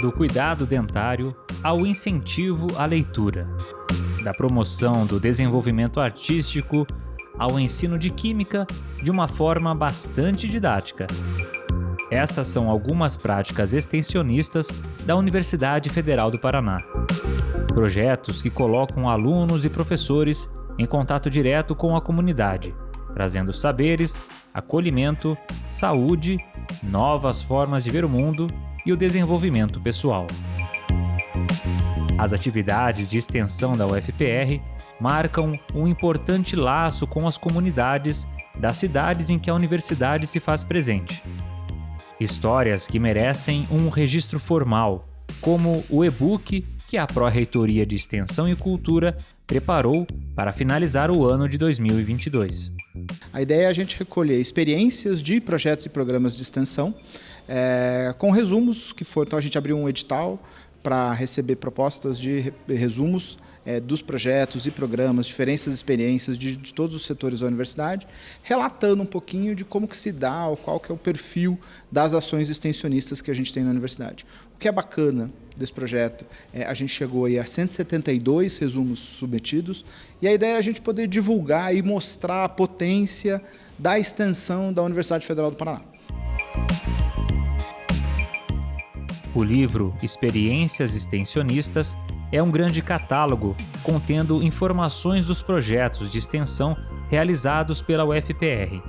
do cuidado dentário ao incentivo à leitura, da promoção do desenvolvimento artístico ao ensino de química de uma forma bastante didática. Essas são algumas práticas extensionistas da Universidade Federal do Paraná. Projetos que colocam alunos e professores em contato direto com a comunidade, trazendo saberes, acolhimento, saúde, novas formas de ver o mundo e o desenvolvimento pessoal. As atividades de extensão da UFPR marcam um importante laço com as comunidades das cidades em que a universidade se faz presente. Histórias que merecem um registro formal, como o e-book que a Pró-Reitoria de Extensão e Cultura preparou para finalizar o ano de 2022. A ideia é a gente recolher experiências de projetos e programas de extensão, é, com resumos que foram. Então a gente abriu um edital para receber propostas de resumos é, dos projetos e programas, diferentes experiências de, de, todos os setores da universidade, relatando um pouquinho de como que se dá, ou qual que é o perfil das ações extensionistas que a gente tem na universidade. O que é bacana desse projeto é a gente chegou aí a 172 resumos submetidos e a ideia é a gente poder divulgar e mostrar a potência da extensão da Universidade Federal do Paraná. O livro Experiências Extensionistas é um grande catálogo contendo informações dos projetos de extensão realizados pela UFPR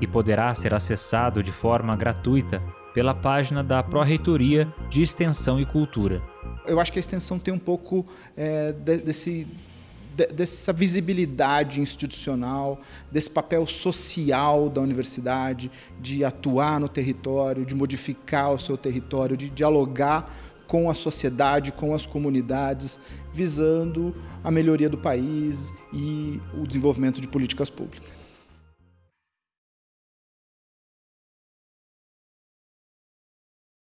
e poderá ser acessado de forma gratuita pela página da Pró-Reitoria de Extensão e Cultura. Eu acho que a extensão tem um pouco é, desse dessa visibilidade institucional, desse papel social da universidade, de atuar no território, de modificar o seu território, de dialogar com a sociedade, com as comunidades, visando a melhoria do país e o desenvolvimento de políticas públicas.